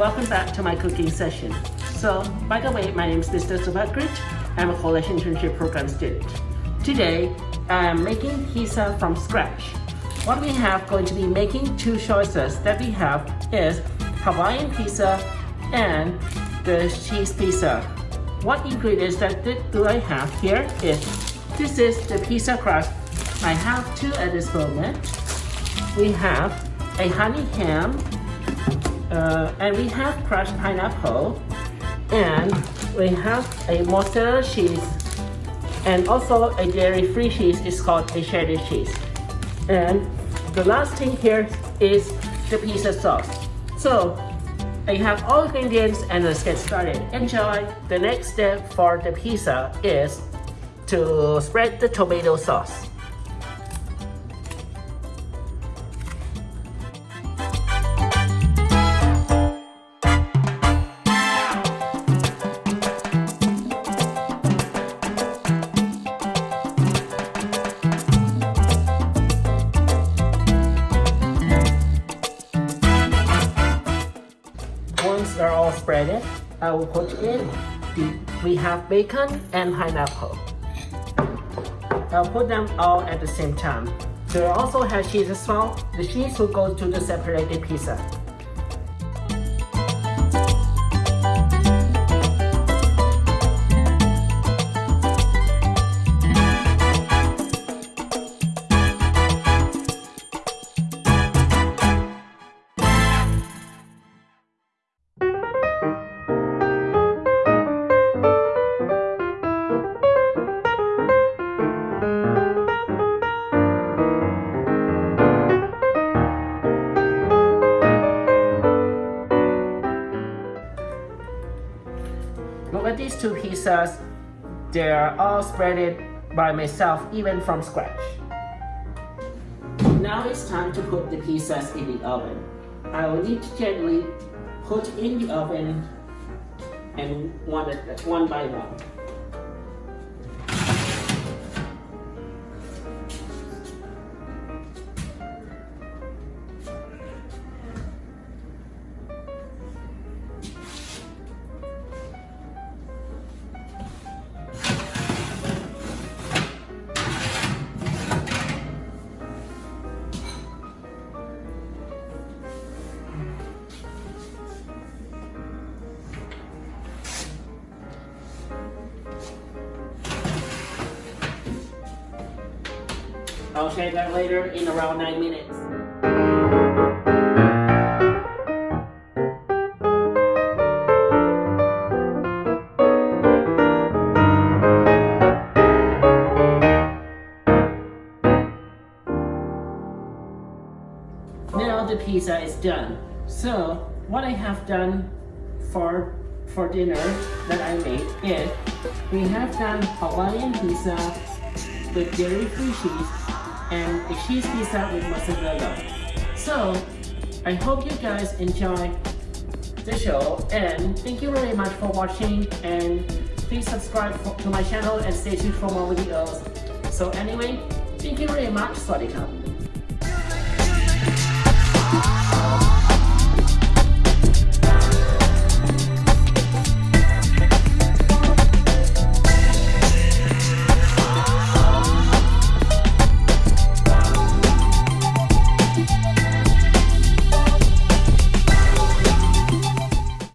Welcome back to my cooking session. So, by the way, my name is Mr. Subhakrit. I'm a college internship program student. Today, I'm making pizza from scratch. What we have going to be making two choices that we have is Hawaiian pizza and the cheese pizza. What ingredients that do I have here is, this is the pizza crust. I have two at this moment. We have a honey ham, uh, and we have crushed pineapple, and we have a mozzarella cheese, and also a dairy-free cheese is called a cheddar cheese. And the last thing here is the pizza sauce. So I have all ingredients and let's get started. Enjoy! The next step for the pizza is to spread the tomato sauce. They're all spreaded, I will put in we have bacon and pineapple. I'll put them all at the same time. They also have cheese as well. The cheese will go to the separated pizza. Look at these two pizzas. They're all spreaded by myself, even from scratch. Now it's time to put the pizzas in the oven. I will need to gently put in the oven and one, one by one. I'll share that later in around 9 minutes. Now the pizza is done. So what I have done for for dinner that I made is we have done Hawaiian pizza with dairy-free cheese and the cheese pizza with mozzarella. So, I hope you guys enjoy the show and thank you very much for watching and please subscribe for, to my channel and stay tuned for more videos. So anyway, thank you very much, Swadikam.